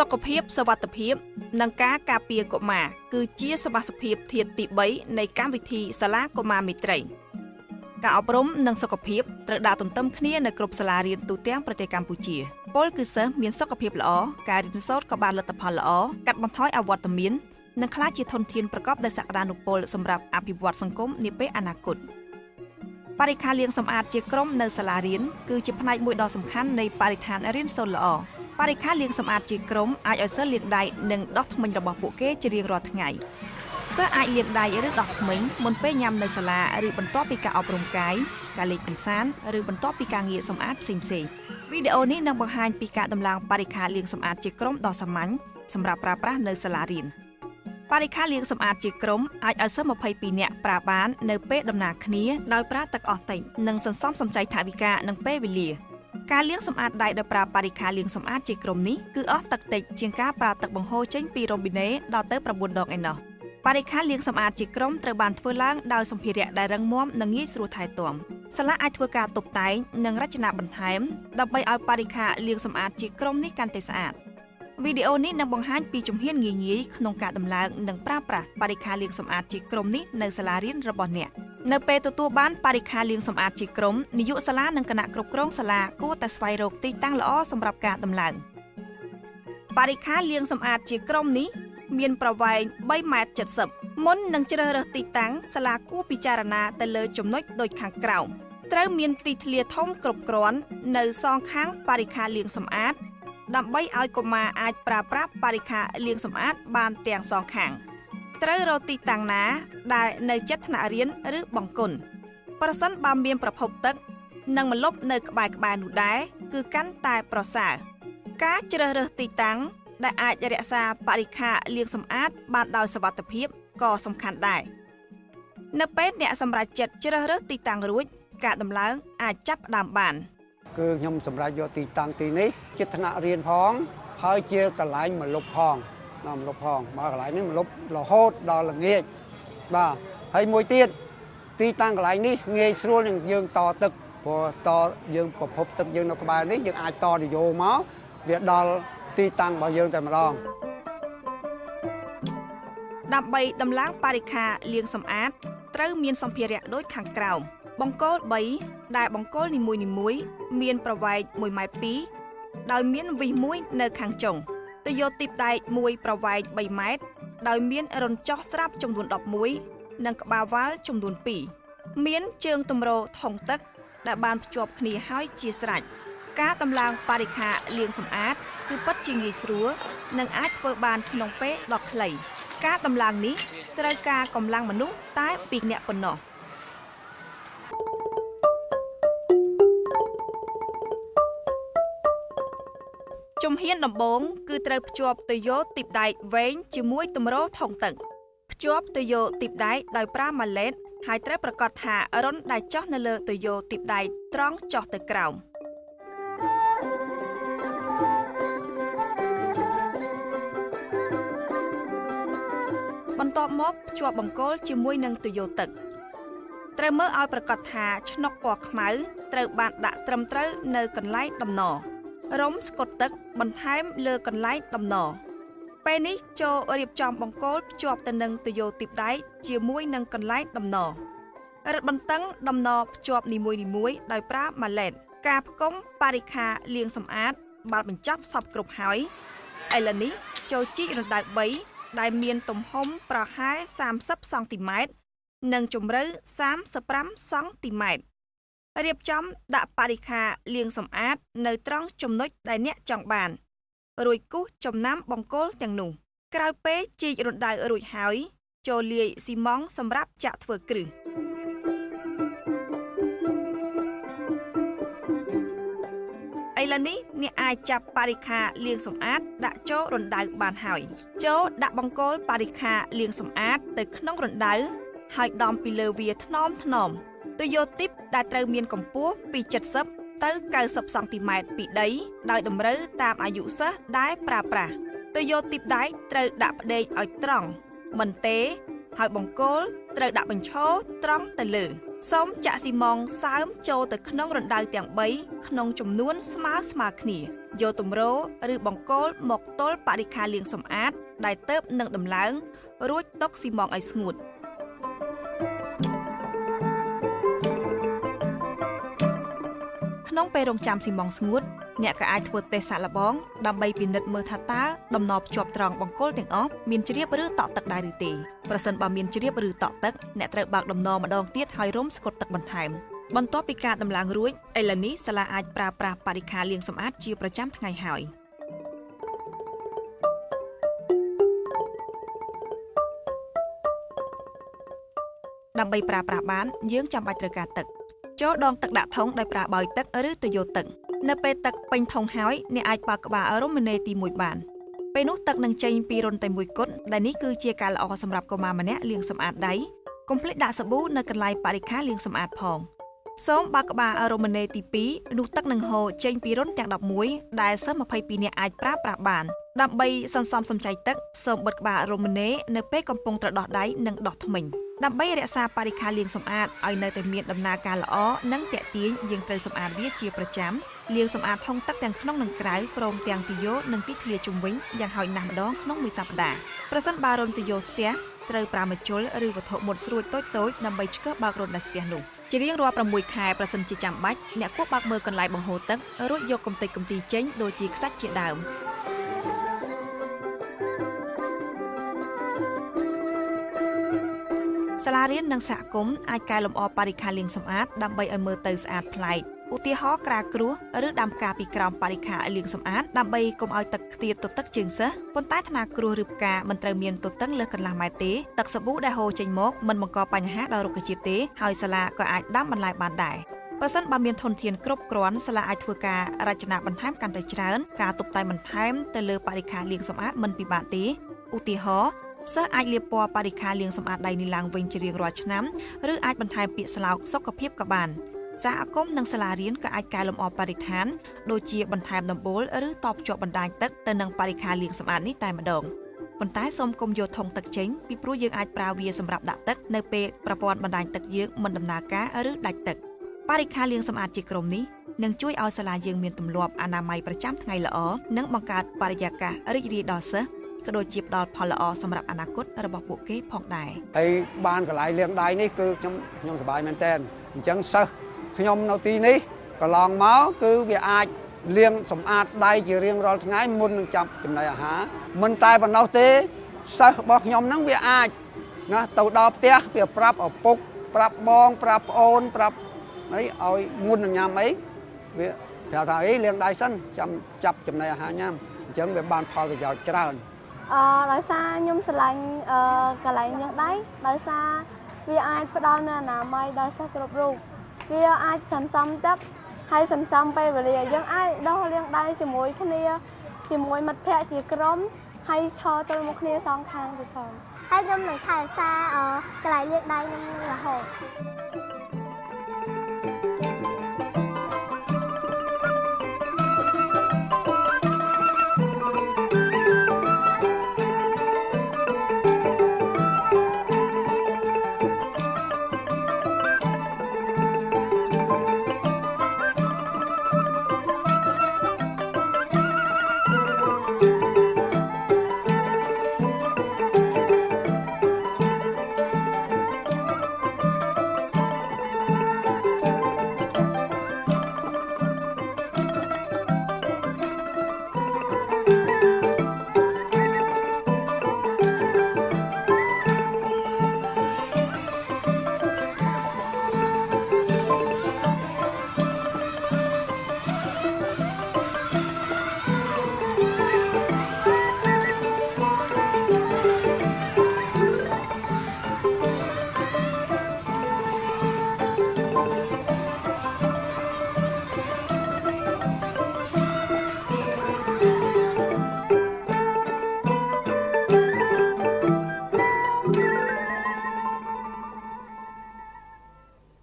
សុខភាពសវត្ថភាព និងការការពារកុមារគឺជាសមាសភាពធាតទី3នៃកម្មវិធីសាលាកុមារមេត្រីការអប់រំនិងសុខភាពត្រូវដើរទន្ទឹមគ្នានៅគ្រប់សាលារៀនទូទាំងប្រទេសកម្ពុជាពលគឺសិស្សមានសុខភាពល្អការរៀនសូត្រក៏បានលទ្ធផលល្អកាត់បន្ថយអវត្តមាននិងក្លាយជាធនធានប្រកបដោយសក្តានុពលសម្រាប់អភិវឌ្ឍសង្គមនាពេលអនាគតបរិខាលាងសម្អាតជាក្រុមនៅសាលារៀនគឺជាផ្នែកមួយដ៏សំខាន់នៃបរិស្ថានរៀនសូត្រល្អ បរិខាលាងសម្អាតជាក្រុមអាចឲ្យសិស្សលាងដៃនិងដោះធ្មេញរបស់ពួកគេជារៀងរាល់ថ្ងៃសិស្សអាចលាងដៃឬដោះធ្មេញមុនពេលញ៉ាំនៅសាលាឬបន្ទាប់ពីការអប់រំកាយការលេងកម្សាន្តឬបន្ទាប់ពីការងារសម្អាតផ្សេងៗវីដេអូនេះនឹងបង្ហាញពីការដំឡើងបរិខាលាងសម្អាតជាក្រុមដ៏សាមញ្ញសម្រាប់ប្រើប្រាស់នៅសាលារៀនបរិខាលាងសម្អាតជាក្រុមអាចឲ្យសិស្ស22នាក់ប្រើបាននៅពេលដំណើរគ្នាដោយប្រើទឹកអស់តិចនិងសន្សំសំចៃថវិកានិងពេលវេលា ការលាងសម្អាតដៃដោយប្រើបរិខាលាងសម្អាតជាក្រុមនេះគឺអស់ទឹកតិចជាងការប្រើទឹកបង្ហូរចេញពីរ៉ូប៊ីណេដល់ទៅ9ដងឯណោះបរិខាលាងសម្អាតជាក្រុមត្រូវបានធ្វើឡើងដោយសម្ភារៈដែលរឹងមាំនិងងាយស្រួលថែទាំសាលាអាចធ្វើការតុបតែងនិងរចនាបន្ថែមដើម្បីឲ្យបរិខាលាងសម្អាតជាក្រុមនេះកាន់តែស្អាតវីដេអូនេះនឹងបង្ហាញពីជំហានងាយៗក្នុងការដំឡើងនិងប្រើប្រាស់បរិខាលាងសម្អាតជាក្រុមនេះនៅសាលារៀនរបស់អ្នក នៅពេលទទួលបានបរិខាលាងសម្អាតជាក្រុមនាយកសាលានិងគណៈគ្រប់គ្រងសាលាគួរតែស្វែងរកទីតាំងល្អសម្រាប់ការដំឡើងបរិខាលាងសម្អាតជាក្រុមនេះមានប្រវែង3ម៉ែត្រ70មុននឹងជ្រើសរើសទីតាំងសាលាគួរពិចារណាទៅលើចំណុចដូចខាងក្រោមត្រូវមានទីធ្លាធំគ្រប់គ្រាន់នៅសងខាងបរិខាលាងសម្អាត ដើម្បីឲ្យកុមារអាចប្រើប្រាស់បរិខាលាងសម្អាតបានទាំងសងខាង ត្រូវរកទីតាំងណា ដែលនៅជិតថ្នាក់រៀនឬបង្គន់ប្រសិនបើមានប្រភពទឹក និងម្លប់នៅក្បែរក្បែរនោះដែរគឺកាន់តែប្រសើរការជ្រើសរើសទីតាំងដែលអាចរក្សាបរិខាលាងសម្អាត បានដោយសុវត្ថិភាពក៏សំខាន់ដែរនៅពេលអ្នកសម្រេចចិត្តជ្រើសរើសទីតាំងរួច ការដំឡើងអាចចាប់ផ្ដើមបានគឺខ្ញុំសម្រេចយកទីតាំងទីនេះជាថ្នាក់រៀនផង ហើយជាកន្លែងមលុបផង ដល់មលុបផងមកកន្លែងនេះមលុបរហូតដល់ល្ងាចបាទហើយមួយទៀតទីតាំងកន្លែងនេះងាយស្រួលនឹងយើងតទឹកព្រោះតយើងប្រភពទឹកយើងនៅក្បែរនេះយើងអាចតនយោមកវាដល់ទីតាំងរបស់យើងតែម្ដងដើម្បីដំឡើងបរិខាលាងសម្អាតត្រូវមានសម្ភារៈដូចខាងក្រោមបង្គោល3ដែលបង្គោលនីមួយៗមានប្រវែង1ម៉ែត្រ2ដោយមានវិសមួយនៅខាងចុង ទៅយកទីបដែកមួយប្រវែង3ម៉ែត្រដោយមានរន្ធចោះស្រាប់ចំនួន11និងក្បាលវ៉ាល់ចំនួន2មានជើងទម្រថងទឹក ដែលបានភ្ជាប់គ្នាហើយជាស្រេចការដំឡើងបរិខាលាងសម្អាត គឺពិតជាងាយស្រួលនិងអាចធ្វើបានក្នុងពេលដ៏ខ្លី ការដំឡើងនេះត្រូវការកម្លាំងមនុស្សតែ2នាក់ប៉ុណ្ណោះ ជំហានដំបូងគឺត្រូវភ្ជាប់ទៅយកទីបដែកវែងជាមួយទម្រថងទឹកភ្ជាប់ទៅយកទីបដែកដោយប្រើម៉ាឡេតហើយត្រូវប្រកាសថារុនដែលចោះនៅលើទៅយកទីបដែកត្រង់ចោះទៅក្រោមបន្ទាប់មកភ្ជាប់បង្គោលជាមួយនឹងទុយោទឹកត្រូវមើលឲ្យប្រកាសថាឆ្នុកពណ៌ខ្មៅត្រូវបានដាក់ត្រឹមត្រូវនៅកន្លែងដំណរុំ ស្កុតទឹកបន្ថែមលើកន្លែងដំណពេលនេះចូលរៀបចំបង្គោលភ្ជាប់ទៅនឹងទុយោទីបដែកជាមួយនឹងកន្លែងដំណរឹតបន្តឹងដំណភ្ជាប់នីមួយៗដោយប្រើម៉ាឡេតការផ្គុំបរិខាលាងសម្អាតបានបញ្ចប់សពគ្រប់ហើយឥឡូវនេះចូលជីករណ្ដៅ3ដែលមានទំហំប្រហែល30សង់ទីម៉ែត្រនិងជម្រៅ35សង់ទីម៉ែត្រ រៀបចំដាក់បរិខាលាងសម្អាតនៅត្រង់ចំណុចដែលអ្នកចង់បាន រួចគូសចំណាំបង្គោលទាំងនោះ ក្រោយពេលជីករណ្ដៅរួចហើយ ចូលលាយស៊ីម៉ងសម្រាប់ចាក់ធ្វើគ្រឹះឥឡូវនេះអ្នកអាចចាប់បរិខាលាងសម្អាតដាក់ចូលរណ្ដៅបានហើយចូលដាក់បង្គោលបរិខាលាងសម្អាតទៅក្នុងរណ្ដៅហើយដំពីលើវាថ្នមថ្នម ទុយោទីបដែលត្រូវមានកម្ពស់ពី70ទៅ90សង់ទីម៉ែត្រពីដី ដោយតម្រូវតាមអាយុសិស្សដែលប្រើប្រាស់ទុយោទីបដែកត្រូវដាក់ផ្ដេកឲ្យត្រង់មិនទេ ហើយបង្គោលត្រូវដាក់បញ្ឈរត្រង់ទៅលើសូមចាក់ស៊ីម៉ងសើមចូលទៅក្នុងរណ្ដៅទាំង3ក្នុងចំនួនស្មើស្មើគ្នាយកទម្រឬបង្គោលមកទល់បរិខាលាងសម្អាតដែលទៅបនឹងដំឡើងរួចទុកស៊ីម៉ងឲ្យស្ងួត ក្នុងពេលរងចាំស៊ីម៉ងស្ងួតអ្នកក៏អាចធ្វើតេស្តសាក់លបងដើម្បីពិនិត្យមើលថាតើដំណភ្ជាប់ត្រង់បង្គោលទាំងអស់មានជ្រាបឬតក់ទឹកដែរឬទេប្រសិនបើមានជ្រាបឬតក់ទឹកអ្នកត្រូវបើកដំណម្ដងទៀតហើយរុំស្កុតទឹកបន្ថែមបន្ទាប់ពីការដំឡើងរួចឥឡូវនេះសាលាអាចប្រើប្រាស់បរិក្ខារលាងសម្អាតជាប្រចាំថ្ងៃហើយដើម្បីប្រើប្រាស់បានយើងចាំបាច់ត្រូវការទឹក ចូលដងទឹកដាក់ថុងដោយប្រើបោយទឹកឬទុយោទឹកនៅពេលទឹកពេញថុងហើយអ្នកអាចបើកក្បាលរមណេទី1បានពេលនោះទឹកនឹងចេញពីរុនតែមួយគត់ដែលនេះគឺជាការល្អសម្រាប់កុមារម្នាក់លាងសម្អាតដៃកុំភ្លេចដាក់សាប៊ូនៅកន្លែងបរិក្ខារលាងសម្អាតផងសូមបើកក្បាលរមណេទី2នោះទឹកនឹងហូរចេញពីរុនទាំង11ដែលសិស្ស22នាក់អាចប្រើប្រាស់បានដើម្បីសន្សំសំចៃទឹកសូមបិទក្បាលរមណេនៅពេលកំពុងត្រដោះដៃនិងដោះធ្មេញ ដើម្បីរក្សាបរិក្ខារលាងសម្អាតឲ្យនៅតែមានដំណើរការល្អនិងទាក់ទាញយើងត្រូវសម្អាតវាជាប្រចាំលាងសម្អាតថុងទឹកទាំងក្នុងនិងក្រៅព្រមទាំងទីយោនិងទីធ្លាជុំវិញយ៉ាងហោចណាស់ម្ដងក្នុងមួយសប្ដាហ៍ប្រសិនបើរុនទីយោស្ទះត្រូវប្រាមជុលឬវត្ថុមុតស្រួចតូចតូចដើម្បីឆ្កឹះបើករុនដែលស្ទះនោះជារៀងរាល់6ខែប្រសិនជាចាំបាច់អ្នកគួរបើកមើលកន្លែងបង្ហូរទឹករួចយកកំទេចកំទីចេញដូចជាខ្សាច់ជាដើម សាលារៀននិងសហគមន៍អាចកែលម្អបរិក្ខារលាងសម្អាតដើម្បីឲ្យមើលទៅស្អាតប្លែកឧទាហរណ៍ក្រាគ្រោះឬដាំផ្កាពីក្រោមបរិខាលាងសម្អាតដើម្បីកុំឲ្យទឹកខ្ទាតទទឹកជើងសិស្សប៉ុន្តែថ្នាគ្រោះឬផ្កាមិនត្រូវមានទទឹងលើសកន្លះម៉ែត្រទេទឹកសាប៊ូដែលហូរចេញមកមិនបង្កបញ្ហាដល់រុក្ខជាតិទេហើយសាលាក៏អាចដាំបន្លែបានដែរបើសិនបើមានធនធានគ្រប់គ្រាន់សាលាអាចធ្វើការរចនាបន្ថែមកាន់តែច្រើនការតុបតែងបន្ថែមទៅលើបរិខាលាងសម្អាតមិនពិបាកទេឧទាហរណ៍ សិស្សអាចលាបពណ៌បរិខាលាងសម្អាតដៃនេះឡើងវិញជារៀងរាល់ឆ្នាំឬអាចបន្ថែមពាក្យស្លោកសុខភាពក៏បានសហគមន៍និងសាលារៀនក៏អាចកែលម្អបរិស្ថានដូចជាបន្ថែមដំបូលឬតបភ្ជាប់បណ្ដាញទឹកទៅនឹងបរិខាលាងសម្អាតនេះតែម្ដងប៉ុន្តែសូមកុំយកធុងទឹកចេញពីព្រោះយើងអាចប្រើវាសម្រាប់ដាក់ទឹកនៅពេលប្រព័ន្ធបណ្ដាញទឹកយើងមិនដំណើរការឬដាច់ទឹកបរិខាលាងសម្អាតជាក្រុមនេះនឹងជួយឲ្យសាលាយើងមានទម្លាប់អនាម័យប្រចាំថ្ងៃល្អនិងបង្កើតបរិយាកាសរីករាយដល់សិស្ស ក៏ដូចជាផ្ដល់ផលល្អសម្រាប់អនាគតរបស់ពួកគេផងដែរហើយបានកន្លែងលាងដៃនេះគឺខ្ញុំខ្ញុំសប្បាយមែនតើអញ្ចឹងសិស្សខ្ញុំនៅទីនេះកន្លងមកគឺវាអាចលាងសម្អាតដៃជារៀងរាល់ថ្ងៃមុននឹងចាប់ចំណីអាហារមិនតែប៉ុណ្ណោះទេសិស្សរបស់ខ្ញុំហ្នឹងវាអាចណាទៅដល់ផ្ទះវាប្រាប់ឪពុកប្រាប់បងប្រាប់ប្អូនប្រាប់អីឲ្យមុននឹងញ៉ាំអីវាប្រាប់ថាអីលាងដៃសិនចាំចាប់ចំណីអាហារញ៉ាំអញ្ចឹងវាបានផលប្រយោជន៍ច្រើន អឺដោយសារខ្ញុំស្រឡាញ់អឺកន្លែងលាងដៃដោយសារវាអាចផ្ដល់នូវអនាម័យដល់សិស្សគ្រប់រូបវាអាចសន្សំទឹកហើយសន្សំពេលវេលាយើងអាចដោះលាងដៃជាមួយគ្នាជាមួយមិត្តភ័ក្តិជាក្រុមហើយឈរទល់មុខគ្នាសងខាងទៀតផងហើយខ្ញុំនឹងថែរក្សាកន្លែងលាងដៃនឹងរហូត